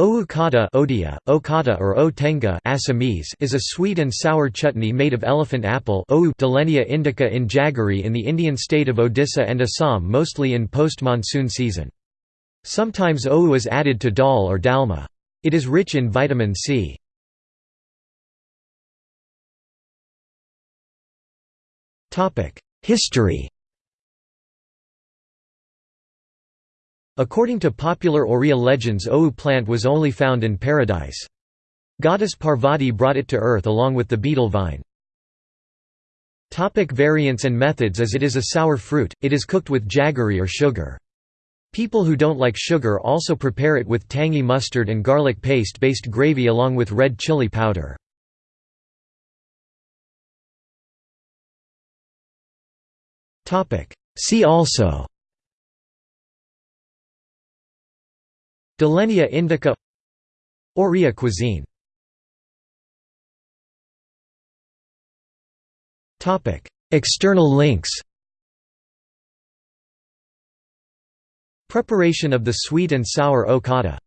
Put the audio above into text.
Owu kata Odia, Okata or O Assamese is a sweet and sour chutney made of elephant apple Dillenia indica in jaggery in the Indian state of Odisha and Assam mostly in post-monsoon season. Sometimes owu is added to dal or dalma. It is rich in vitamin C. History According to popular Oriya legends Owu plant was only found in paradise. Goddess Parvati brought it to earth along with the betel vine. Topic variants and methods As it is a sour fruit, it is cooked with jaggery or sugar. People who don't like sugar also prepare it with tangy mustard and garlic paste-based gravy along with red chili powder. See also Dillenia indica. Oria cuisine. External links. Preparation of the sweet and sour okada